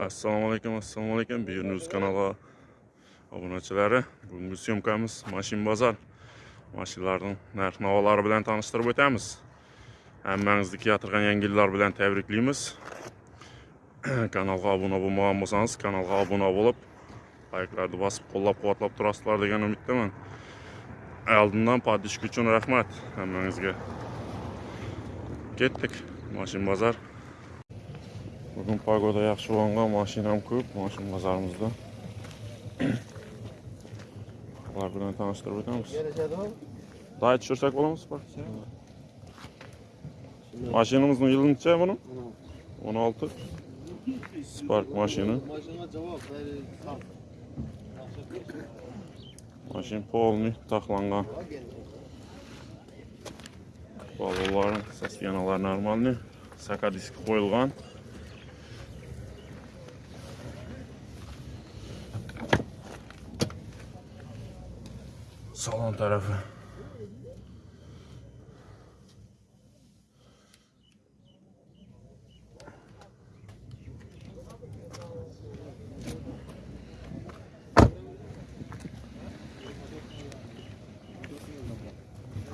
assalomu alaykum assalomu alaykum. Buyuriniz kanala obunachilari. Bugungi syomkamiz mashin bozor. Mashinalarning narx navolari bilan tanishtirib o'tamiz. Hammangizni keltirgan yangi yillar bilan tabriklaymiz kanalga obuna bo'lmagan bo'lsangiz kanalga obuna bo'lib layklarni bosib qo'llab quvvatlab turasizlar degan umiddaman. Oldindan podpishka uchun rahmat hammangizga. Ketdik. Mashin bozor Bugün pagoda yaxşı olanda maşinam ko'p, maşin bozorimizda. Ular bilan tanishtirib o'tamiz. Dayt tushirsak bo'lamiz, par. Mashinamizning yili necha buni? 16. Spark mashina. Mashin polni taxlangan. Balonlar, saskenalar normalni. Saka diski qo'yilgan. salon tarafı.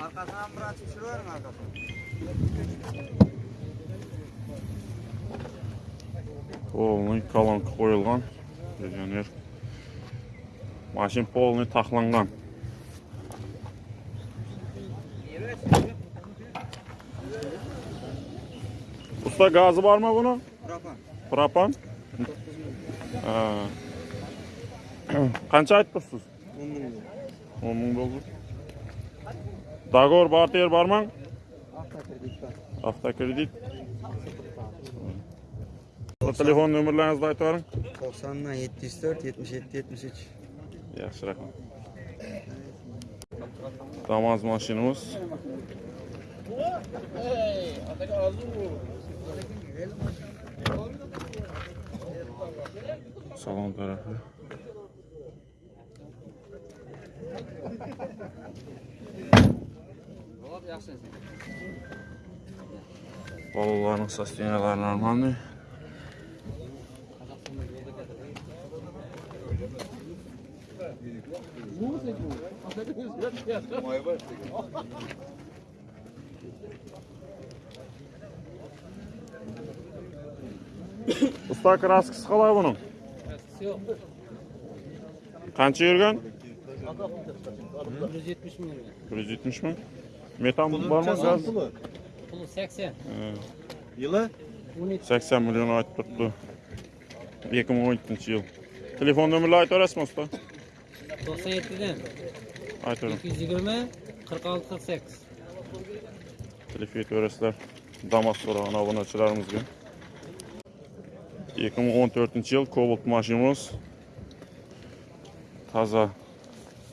Arkasından bırak düşürüyorum arkasından. Polni kalanka qoyulğan, legioner. Maşin polni taxlanğan. Usta gazı var mı bunun? Propan. Propan? Qancha aytibsiz? 10 ming. 10 ming bo'ldi. Dagor barter bormi? Avtokredit bor. Avtokredit. Telefon nomerlaringizni aytib bering. 90 dan 704 77 73. Yaxshi, rahmat. Damaz mashinamiz. Hey, ataga hozir Salon tarafı. Balaların sostenyaları normaldir. Muzika. Usta kraskasi qalay buning? Qancha yurgan? 170 milyon. 170 mi? Metan bormi gaz? Pulu 80. Yılı? 80 milyon aytib turibdi. 2017 yil. Telefon nomerlarini aytib berasizmi usta? 97'den Aytavering. 220 46 48. Telefon aytib berasizlar. Damas so'ragan obunachilarimizga. ikki ming o'n to'rtinchi yil cobalt mashinamiz toza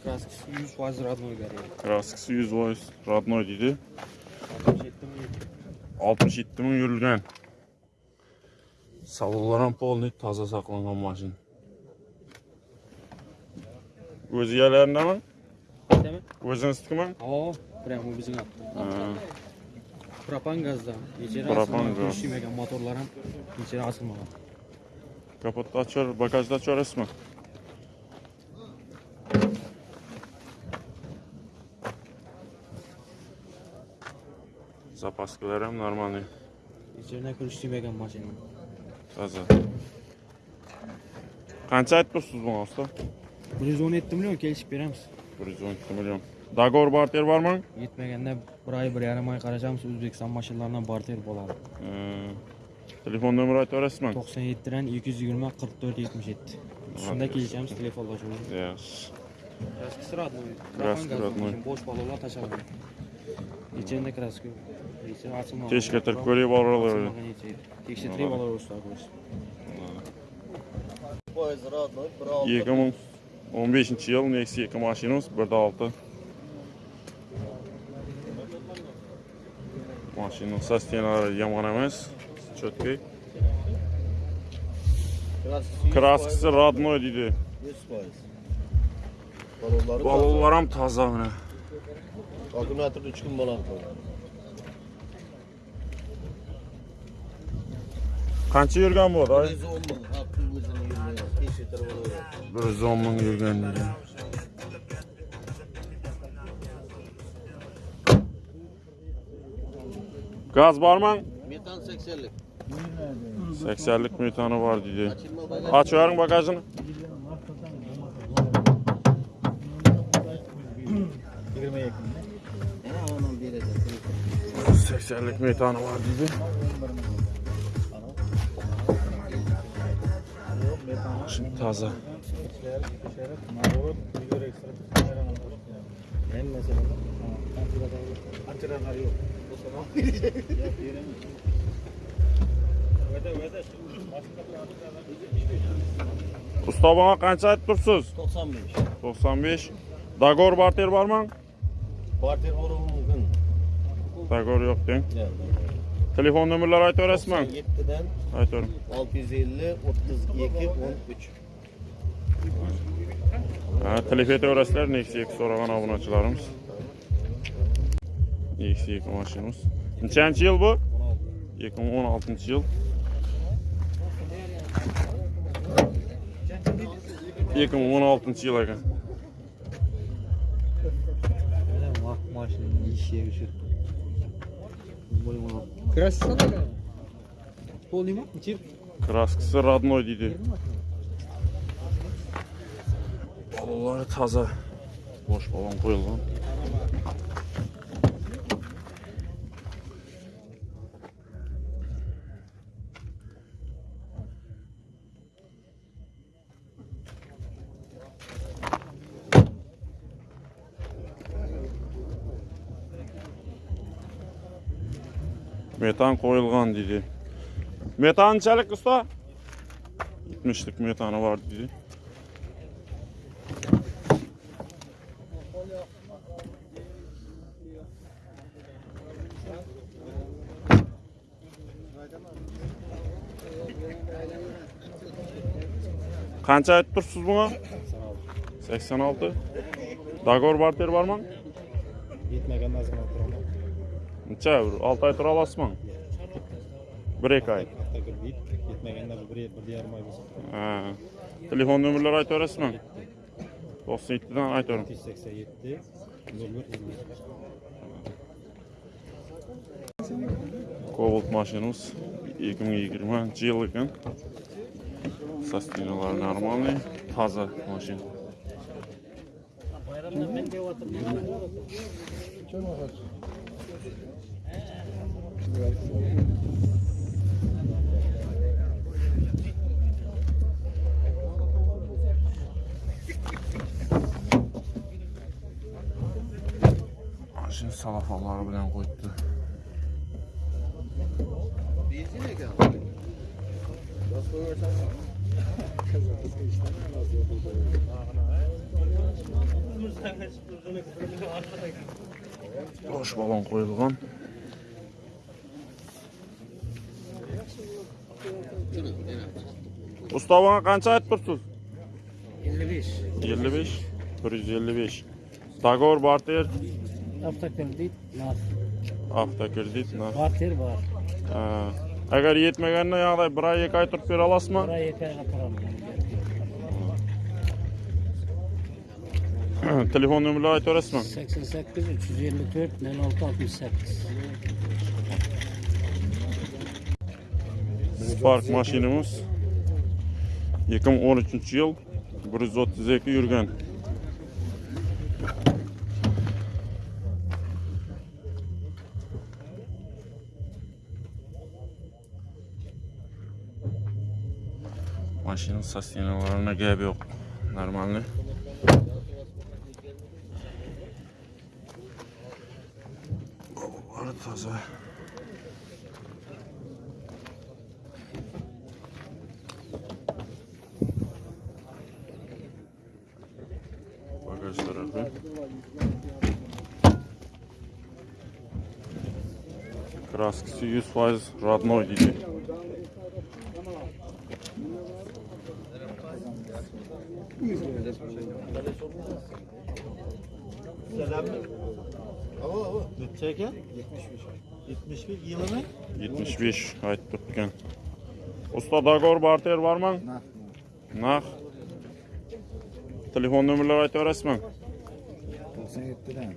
kraskasi yuz foiz родной kraskasi yuz foiz родной deydi. oltmish yetti ming yurilgan. Salonlar ham полный toza saqlangan mashina. O'zi yalarindami o'zingiznikimi ho прям o'zini propan gazdan necha propan gaz motorlar ham necha Kapotda açar, bagajda açarasizmi? Zapaskalar ham normalniy, İçerine kırıştırmayan maşını. toza. Qancha aytibsiz bunga usta? 117 milyon kelişip veremiz. 112 million. Dogovor barter bormi? Yetmegende bir ay bir yarım ay karacağımız Özbekistan maşınlarından barter bulalım. Telefon nömrəti öyrəsizmi? 97-dən 220 44 77. Üstündə gələcəyimiz telefonlaşırıq. Yaxşı. Kraski sıradlı. Kraski sıradlı. Boş balolar taşalım. Geçen de kraski. Teşkilatlar koyuyor baloları. Tekşetireyim baloları usta koyuyoruz. 2015 yıl Nexi 2 maşinimiz 1.6 Maşinin sas tenarı yaman emas Cho'tkay. Kraskasi родной deydi. 100 faiz. Balonları Balonlar ham toza mana. Akümülatör 3 gün balon koydu. Qancha yurgan bu, day? 110 ming. Haqqi o'zini yurmayapti. Besh litr bo'laveradi. 110 ming yurgan deydi. Gaz bormi? Metan 80lik. 80lik metani bor deydi. Açılma bagaj. Aç verin bagajını. 80'lik metanı var dedi. Şimdi taze. Usta bana qancha aytib tursiz? 95. 95. Dagor barter bormi? Parter bo'lishi mumkin. Dagor yo'q deng. Telefon nomerlari aytaverasizmi? 97'den Aytavering. 650 32 13. Ha, telefon aytaverasizlar. Nexia so'ragan obunachilarimiz. Nexia mashinamiz. Nechanchi yil bu? 2016 yil. екі мың он алтыншы жылы екен машинаның ешегі краскасы полный Тип. краскасы родной дейді. Балалары таза. Бош балон қойылған. Metan qo'yilgan deydi. Metanchalik usta? 70'lik metanı var dedi. Qancha aytib tursiz buna? 86. Dagor barter bormi? Yetmegen lazım қанша бір алты ай тұра аласыз ма бір екі ай кетмегенде бір бір жарым ай болса телефон нөмірлер айта бересіз ба тоқсан екіден айтып беремін жүз сексен жеті нөл кобалт машинамыз екі мың жиырманшы жыл екен состояниелары нормальный. Таза машина. Benzin ekan. Gaz koyarsan. Bosh balon qo'yilgan. Usta bana qancha aytib tursiz? 55. 55 155. Tagor barter Avtokredit nar. avtokredit. na. Barter. Ha. Agar yetmaganda yog'day 1 oy 2 oy turib bera olasizmi? Buraya yeter atıram. Telefon nomerlari aytaverasizmi? 88 354 06 68. Spark mashinamiz 2013 yil 132 yurgan. Mashina sostinalarına gap yo'q. Normalniy. Bolalar toza. Bagaj tarafı. Kraskisi 100% родной deydi. Hava hava. Bütçe 75. 71 yılı mı? 75 aytib turibgan. Usta Dagor barter barmı? Nah. Naq. Telefon nömrələri aytib berasizmi? 97'den.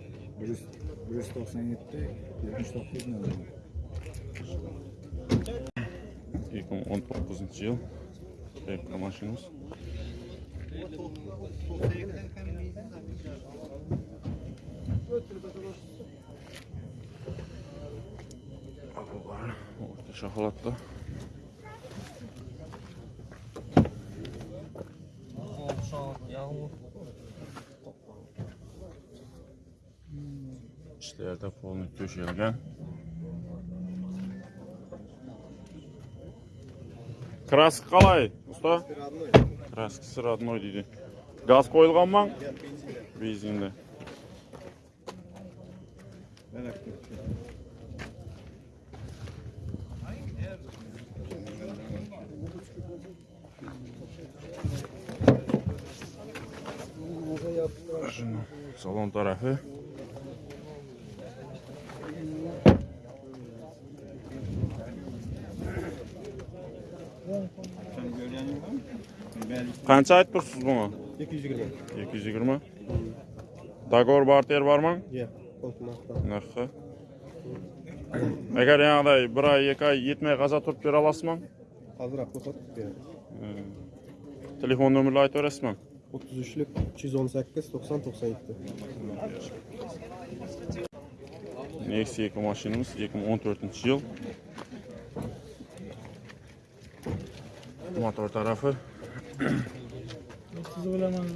197 79 ne oldu? 2019 yıl. Tekrar maşinimiz. Arabalar orta holatda. İşlerde polni döşelgen. краска қалай ұста? Краскасы родной дейді. Газ қойылған маң бензинді. Салон тарафы Qancha aytibsiz buni? 220. 220. Dagor barter barmı? Yo'q. Narxi. Agar yangiday 1 oy, 2 oy yetmay qaza turib bera olasizmi? Hozir ko'rsatib beraman. Telefon nomerini aytib berasizmi? 33lik 318 90 97. Nexia 2 mashinamiz 2014 yil. Motor tarafı. Siz bilaman.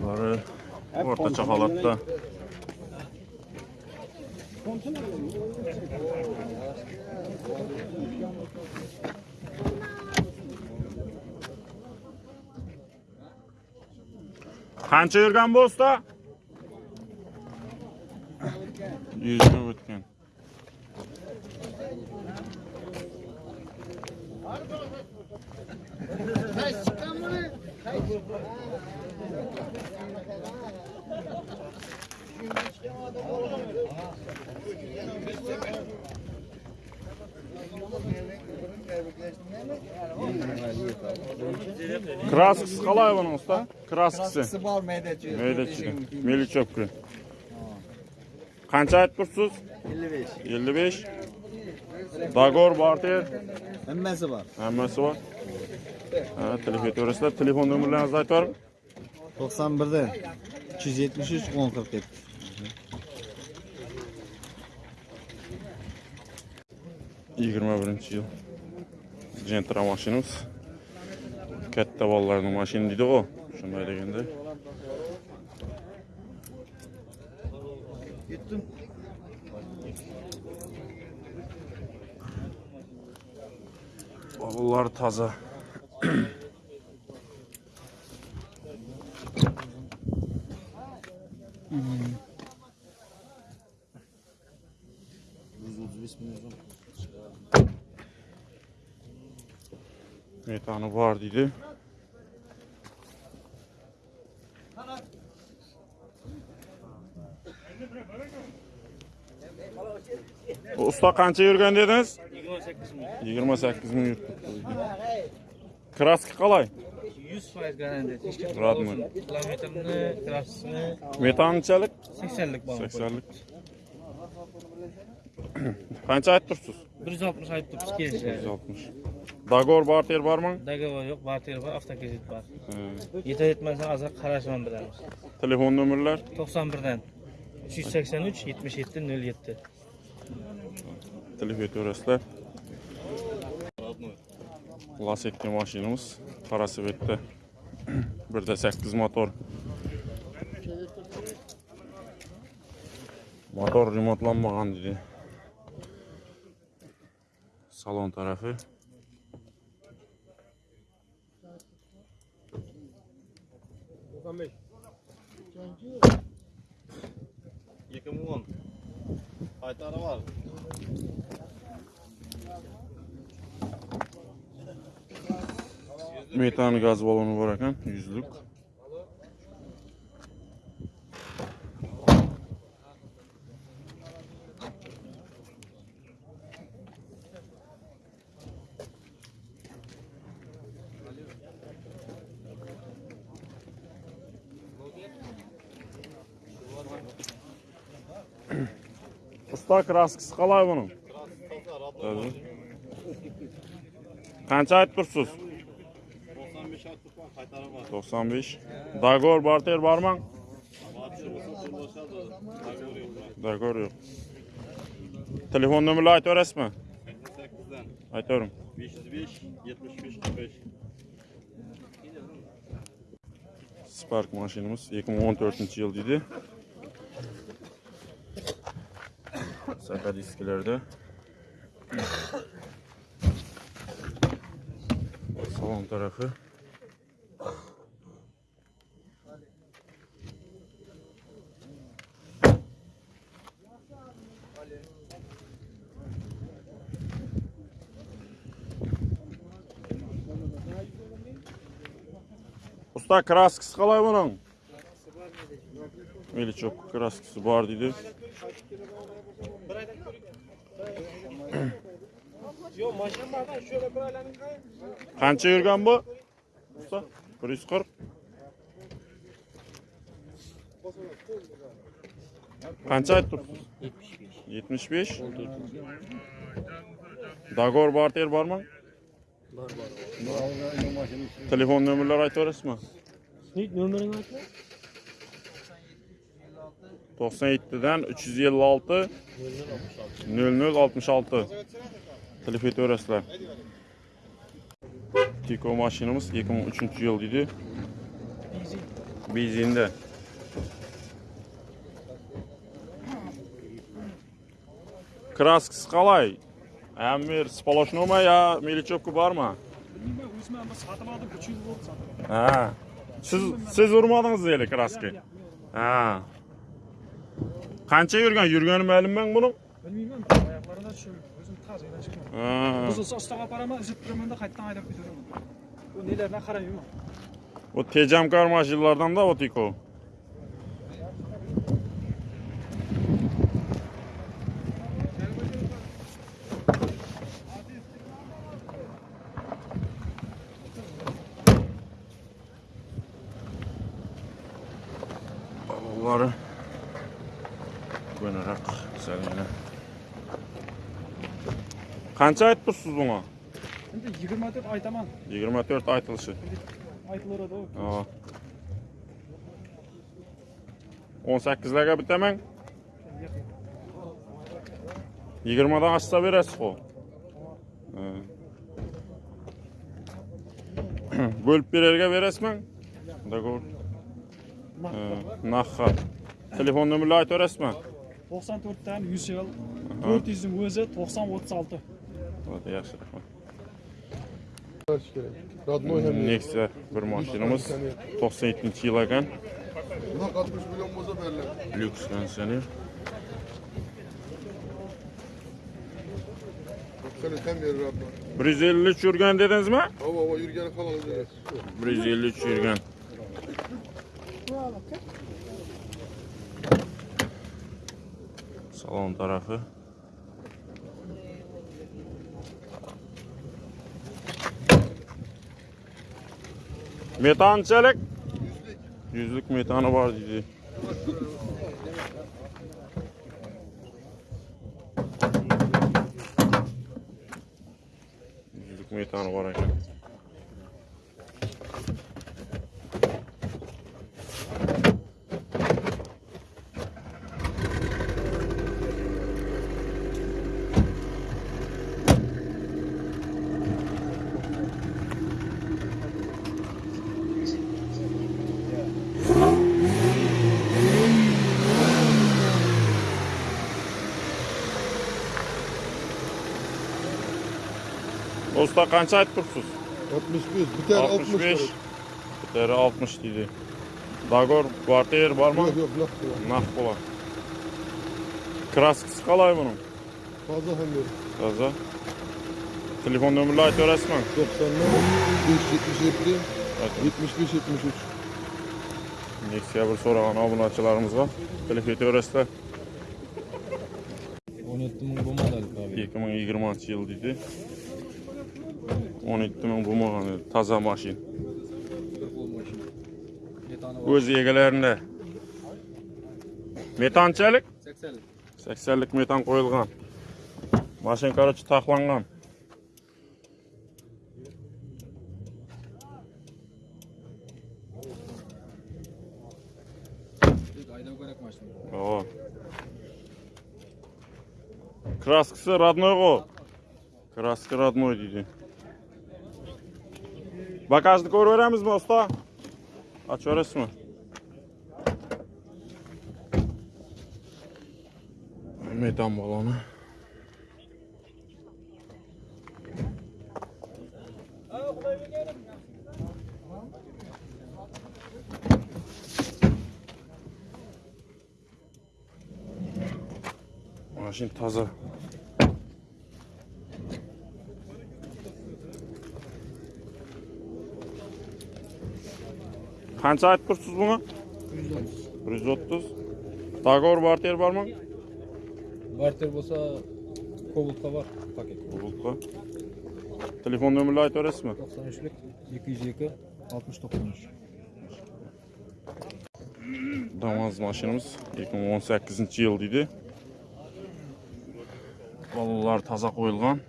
Bazıları ortaça holatda. Qancha yurgan bu usta? 100 usta kraskasi kraskasi bor maydachi maydachida melichopka qancha aytib turibsiz ellik besh ellik besh dogor barter hammasi bor. Hammasi bor. Ha telef aytaverasizlar telefon nomerlaringizni aytib yuboring. To'qson birda uch yuz 21-yil. jentra mashinamiz katta bolalarning mashina deydi u shunday deganda Gittim. bolalar toza şeytanı var dedi. Usta qancha yurgan dedingiz? 28 ming. 28 ming yurdi. Kraska 100% garantiya. Radman. Kilometrni, kraskasini. Metanchalik? 80lik bor. 80lik. Qancha aytib tursiz? 160 aytib turibsiz 160. Dagor barter barman? Dagor yok, barter var, hafta gezit var. Yeter etmezsen azak karışman bir adam. Telefon numaralar? 91'den. 383 77 07. Telefon numaralar. Lasetli maşinimiz. Parası bitti. bir de 8 motor. Motor remontlanmadan dedi. Salon tarafı. 95. Yıkım 10. Haytara var. Metan gaz balonu var akan yüzlük. Usta kraskisi qalay bunun? Tabii. var. Qancha aytib tursiz? 95 attık var, kaytarı var. 95. Dagor barter barmı? Batı olsa turlaşadı. Dagor yok. Dagor yo'q. Telefon nomerini aytib berasizmi? 88'den Aytaverim. 505 75 45. Spark mashinamiz 2014 yil deydi. Saka disklarda. Salon tarafı. Usta kraskisi qalay bunun? Meli çok kraskisi var dedi. qancha yurgan bu? Usta bir yuz qirq. Qancha aytdingiz yetmish besh. Dogor barter bormi? Bor bor telefon nomerlari aytaverasizmi nomeringni aytma to'qson yettidan uch yuz ellik olti nol nol oltmish olti telefon etaverasizlar. Tiko mashinamiz 2003 yil deydi. Benzinda. Kraskisi qalay? Amir sполошнoma ya melichopka bormi? Bilmem o'zim ham sotib oldim 3 yil bo'ldi sotib oldim. Ha. Siz siz urmadingiz eli kraska. Ha. Qancha yurgan? Yurgani ma'lummi buni? Taziydan chiqman. Ha. Buzilsa ustoga aparaman, uzib turamanda qaytadan haydab ketaveraman. Bu nelardan qarayman. O tejamkor mashinalardan da o tiko. qancha aytib tursiz bunga endi yigirma to'rt aytaman. Yigirma to'rt aytilishi. Aytilaveradi 18 larga bitaman. 20 dan oshsa berasiz ku bo'lib berarga berasizmi? Договор. Narxi telefon nomerni aytaverasizmi 94 dan 100 yil. 400 yuzning o'zi to'qson o'ttiz olti. Hadi yaxshi, rahmat. Nexia bir mashinamiz 97-yil ekan. Buna 60 million bo'lsa beriladi. Lyuks kondisioner. bir yuz ellik yurgan dedingizmi ha ha yurgani halol bir yurgan salon tarafi tarafı. Metançelik. Yüzlük metanı var dedi. Yüzlük metanı var ekan. Usta qancha aytib turibsiz? 61. Biter 60 65. verir. Biteri 60 deydi. Dagor kvartir bormi? Yok yok laf yok. Naq bo'lar. Kraskisi qalay buning? Fazla hem verir. Toza. Telefon nomerini aytib berasizmi? 90'lar 577 75 73. Nexia bir so'ragan obunachilarimiz bor. Telefon aytib berasizlar. 17 ming bo'lmadi abi. 2020 yil deydi. он екі мың болмаған таза машин өз егілерінде. Метаншалық сексенлік метан қойылған. Машин короче тақланған краскасы родной ғой. Краска родной дейді Bagajlık oru veremiz mi usta? Aç orası mı? Metan balonu. Maşin taze. қанша айтып тұрсыз бұны бір жүз отыз договор бартер бар ма бартер болса кобултқа бар пакет кобултқа телефон нөмірді айтып бересіз ба тоқсан екі жүз екі үш дамаз машинамыз 2018 жыл дейді балалар таза қойылған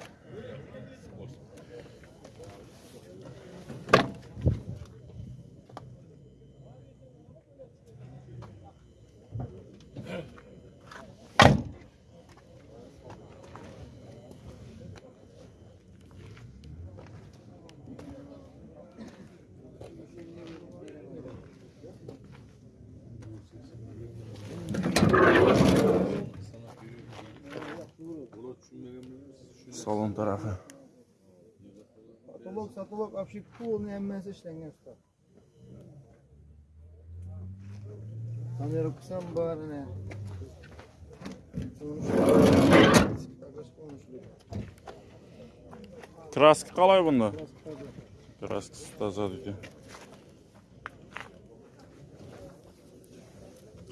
tarafı. Patolog, satolog, вообще полный emmesi işlengen usta. Kamera kısam bari ne? Краска қалай бұнда? Краскасы таза дейді.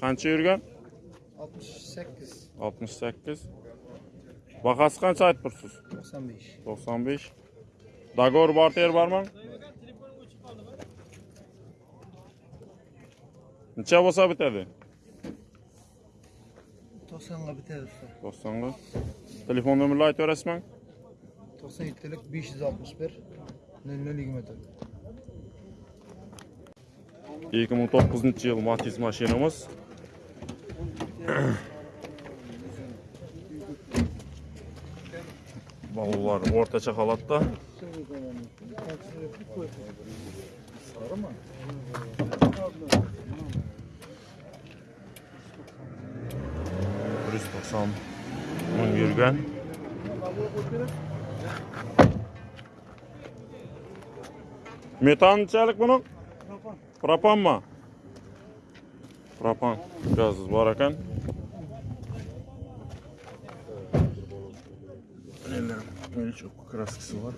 Қанша жүрген? 68. 68. Бағасы қанша айтып? 95. 95. Dagor Barter var mı? Neçe olsa bitedi? 90'la bitedi usta. 90'la. Telefon nömrünü ayet öğretmen? 97'lik 561 0020. 2009 yıl Matiz maşinamız. Balolar ortaça halatda. Bir yüz doksan ming yurgan. Metan neçalik bunun? Propan mı? Propan gazı var ekan. Çok краскасы бар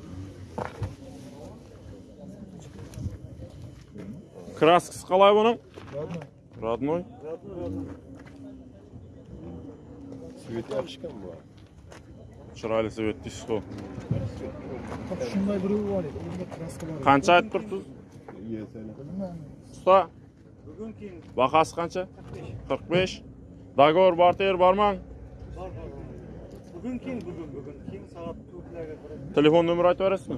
Краскасы қалай бұның? Родной. Цветочкам бар. Шырайлы цвет дейсіз ғой. Шындай біреу бар еді. Қанша айтып тұрсыз? Бағасы қанша? 45. Договор бартер бар. Бүгін кейін, бүгін, бүгін кейін сағат Telefon nömrü aytib berasizmi?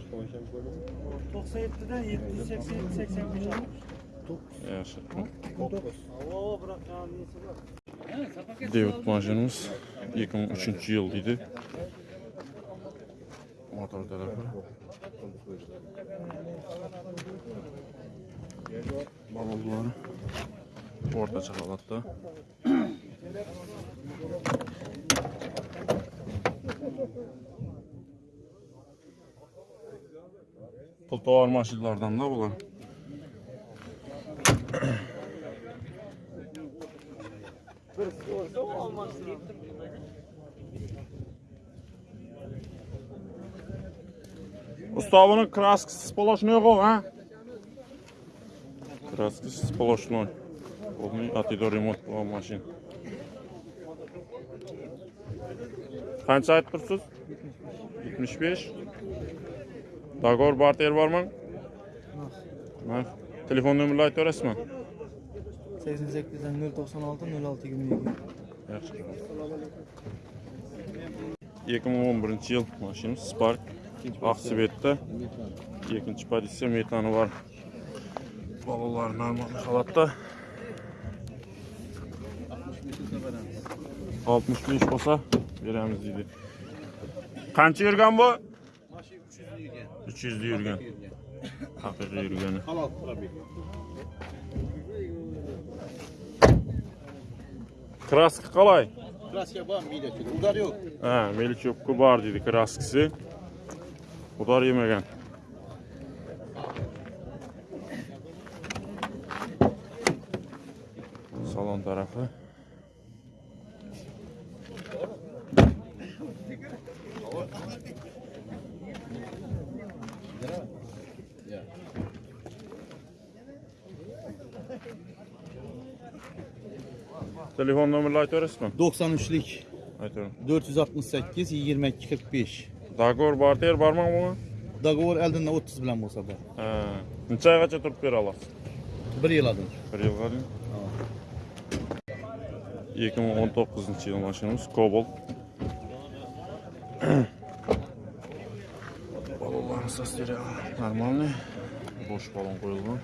97'den 787 85 almış. Yaxshi. Oo bırak ya neyse var. Devlet maşinimiz 2003 yıl deydi. Motor tarafı. Balonları ortaça halatda. Poltava armaşıklardan da bular. Usta bunun kraskisi spoloşnoy qo'y, ha? Kraskisi spoloşnoy. Bunun atida remont bo'lgan mashina. Qancha aytib tursiz? 75. Договор бар тер бар ма? Нақ. Телефон нөмірі айтып бересіз ма? 88'den 096 06 22. Yaxshi. 2011 yil mashinamiz Spark Oqsvetda. Ikkinchi pozitsiya metani bor. Bolalar normal holatda. 65 bo'lsa beramiz deydi. Qancha yurgan bu? 300 yurgan. Haqiqiy yurgani. Halal probek. Kraska qalay? Kraska bor miyda şöyle. Udar yok. Ha, Melichokku bor dedi kraskasi. Udar yemagan. Salon tarafı. Telefon numarını aytıyoruz mu? 93'lik Aytıyorum. 468 22 45. Dagor barter barmaq mı? Dogovor elden 30 bilen olsa da. Ha. Necha oygacha turib bera olasiz? 1 yıl adın. Bir yilga deymi? 2019 yil mashinamiz Cobalt. Balonlarni sosterya нормальный. Bosh balon qo'yilgan.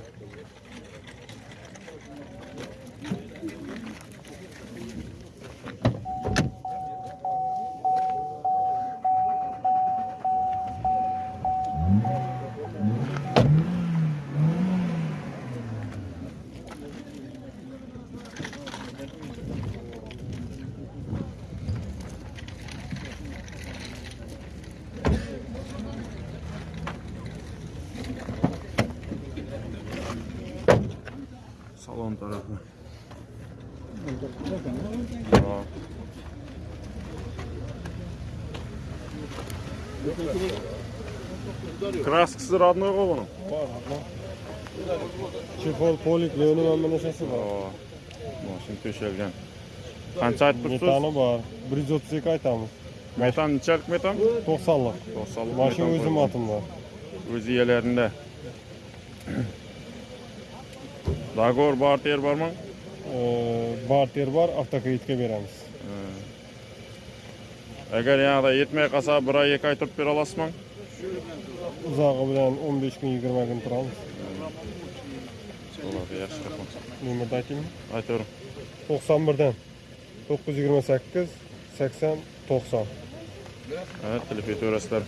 Kraskası radnoy qo'y buni. Chexol, polik, leoni hamma narsasi bor. Aa, Mashin to'shalgan. Qancha aytib turibsiz? Metani bor. 132 aytamiz. Metan nechalik metan? 90lik. 90 Mashina o'zim atimda. O'z egalarida. Dagor barter bormi? Barter bor, avtokreditga beramiz. Agar yanada yetmay qolsa, bir oy, ikki oy turib bera olasizmi? uzog'i bilan o'n besh kun yigirma kun turamiz. Bo'ladi yaxshi rahmat nemirdakimi aytaverin to'qson birdan. to'qqiz yuz yigirma sakkiz sakson to'qson. Ha tilib yetaverasizlar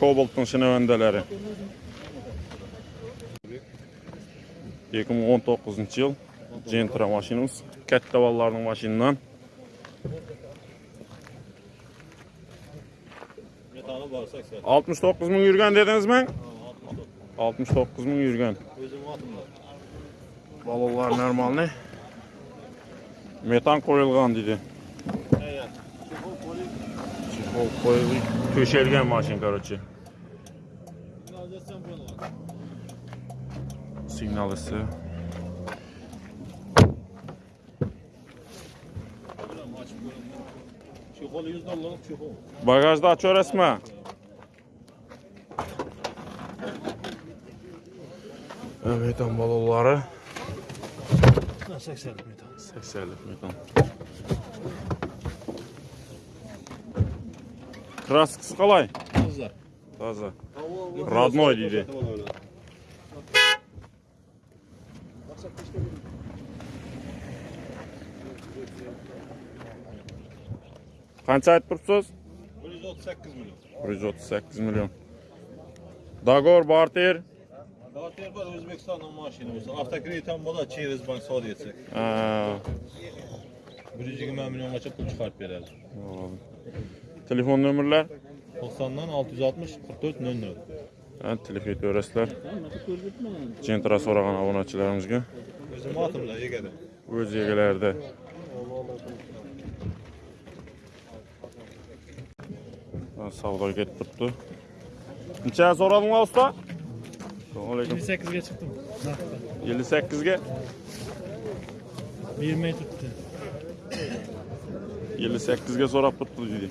kobaltning shinavandalari. Ikki ming o'n to'qqizinchi yil. Jentra mashinamiz. Katta bolalarning mashinasidan Tamam 69 bin yürgen dediniz mi? 69 bin yürgen. Özümü. Balolar normal ne? Metan koyulgan dedi. Evet. Çifol koyulgan. Köşelgen maşin karoçi. Signal ısı. Bagajda açıyoruz mu? әуетан балалары 80 метан 80 метан краскасы қалай таза таза родной дейді қанша айтып тұрсыз бір жүз отыз сегіз миллион бір жүз отыз сегіз миллион договор бартер Tergol O'zbekistonning mashina bo'lsa, avtokredit ham bo'ladi, Cheres bank savdo etsak. Ha. 120 milliongacha pul chiqarib beradi. Telefon nomerlar 90 dan 660 44 00. Telefon etaverasizlar. Jentra so'ragan obunachilarimizga. O'zi matimlar egada. O'z egalarida. savdoga ketib turibdi. Necha so'radinglar usta? Assalomu alaykum. 28'e çıktım. 58 ga 20'ye tuttu. 58 ga so'rab turibdi dedi.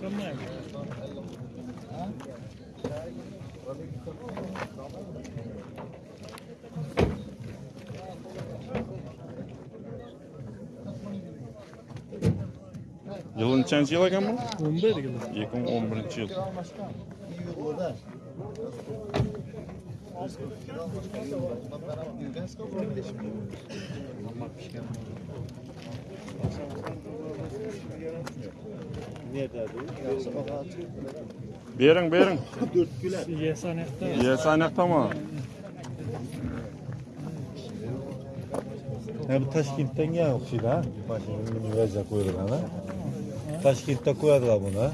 qilmaydi Yılı nechanchi yil ekan bu? o'n bir yil 2011 yil. Nerede bu? Yaxshi baho Bering, bering. yasanaqda Ye, sanaqtami? Ha bu Toshkentdan ham o'xshaydi ha. Mashina univerza qo'yilgan ha. Toshkentda qo'yadilar buni. ha.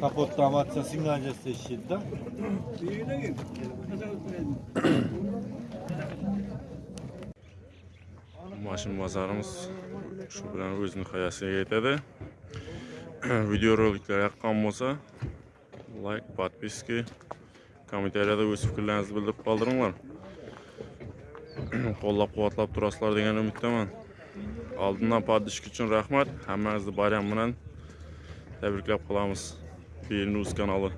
Kapotda amatsa signalcası işitdi. Mashin bozorimiz shu bilan o'z nihoyasiga yetadi. Videoroliklar yoqqan bo'lsa, like, подписки, kommentariyada o'z fikrlaringizni bildirib qoldiringlar. Qo'llab-quvvatlab turasizlar degan umiddaman. Oldindan podishki uchun rahmat. Hammangizni bayram bilan tabriklab qolamiz. Beelnews kanali